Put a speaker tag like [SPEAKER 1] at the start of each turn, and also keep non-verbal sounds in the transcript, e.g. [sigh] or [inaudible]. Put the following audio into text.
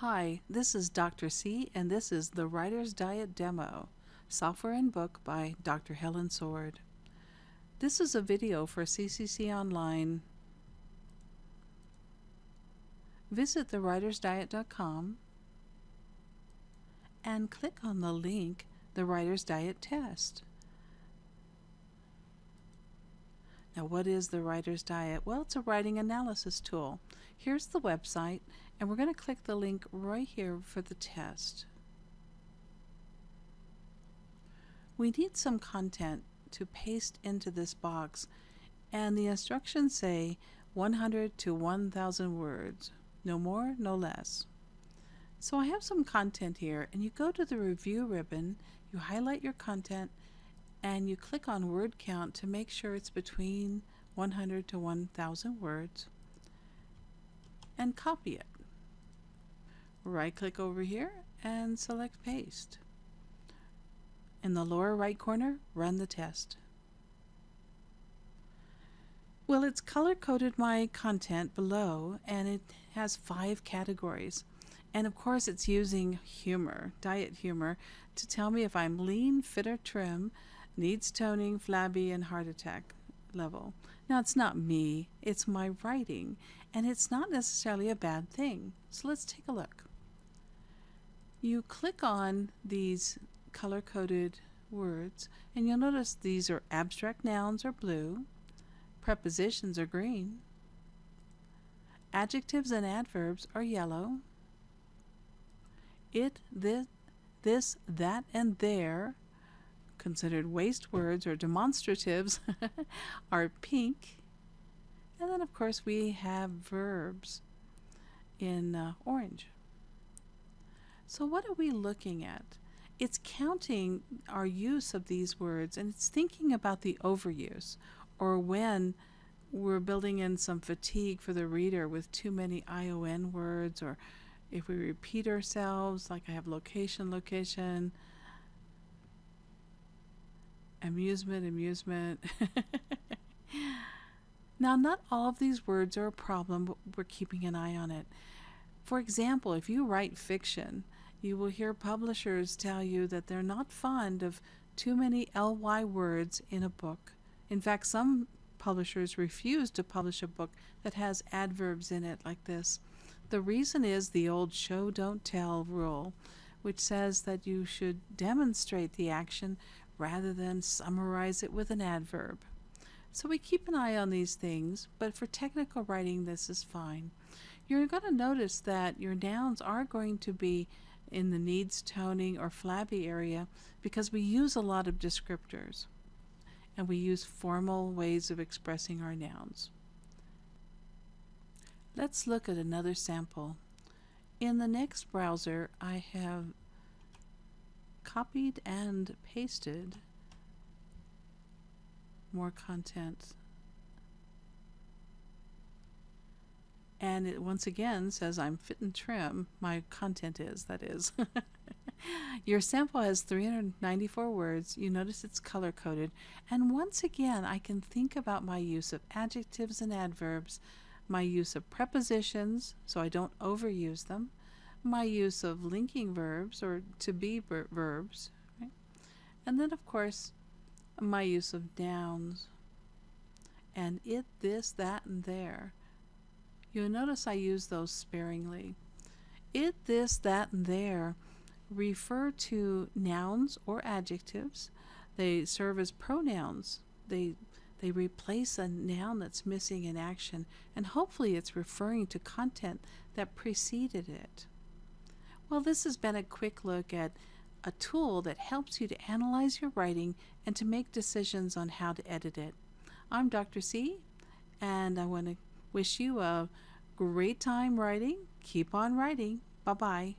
[SPEAKER 1] Hi, this is Dr. C, and this is the Writer's Diet Demo, software and book by Dr. Helen Sword. This is a video for CCC Online. Visit thewritersdiet.com and click on the link, The Writer's Diet Test. Now, what is the Writer's Diet? Well, it's a writing analysis tool. Here's the website, and we're going to click the link right here for the test. We need some content to paste into this box, and the instructions say 100 to 1,000 words, no more, no less. So I have some content here, and you go to the review ribbon, you highlight your content, and you click on word count to make sure it's between 100 to 1,000 words, and copy it. Right click over here and select paste. In the lower right corner, run the test. Well, it's color coded my content below and it has five categories. And of course, it's using humor, diet humor, to tell me if I'm lean, fit, or trim, needs toning, flabby, and heart attack level. Now, it's not me, it's my writing, and it's not necessarily a bad thing. So let's take a look. You click on these color coded words, and you'll notice these are abstract nouns are blue, prepositions are green, adjectives and adverbs are yellow, it, this, this, that, and there, considered waste words or demonstratives, [laughs] are pink. And then, of course, we have verbs in uh, orange. So, what are we looking at? It's counting our use of these words and it's thinking about the overuse or when we're building in some fatigue for the reader with too many ION words or if we repeat ourselves, like I have location, location, amusement, amusement. [laughs] now, not all of these words are a problem, but we're keeping an eye on it. For example, if you write fiction, you will hear publishers tell you that they're not fond of too many ly words in a book. In fact, some publishers refuse to publish a book that has adverbs in it like this. The reason is the old show don't tell rule, which says that you should demonstrate the action rather than summarize it with an adverb. So we keep an eye on these things, but for technical writing this is fine. You're going to notice that your nouns are going to be in the needs toning or flabby area because we use a lot of descriptors and we use formal ways of expressing our nouns. Let's look at another sample. In the next browser, I have copied and pasted more content. And it once again says I'm fit and trim. My content is, that is. [laughs] Your sample has 394 words. You notice it's color coded. And once again, I can think about my use of adjectives and adverbs my use of prepositions so I don't overuse them, my use of linking verbs or to be verbs, right? and then of course my use of nouns and it, this, that, and there. You'll notice I use those sparingly. It, this, that, and there refer to nouns or adjectives. They serve as pronouns. They they replace a noun that's missing in action, and hopefully it's referring to content that preceded it. Well, this has been a quick look at a tool that helps you to analyze your writing and to make decisions on how to edit it. I'm Dr. C, and I want to wish you a great time writing. Keep on writing. Bye bye.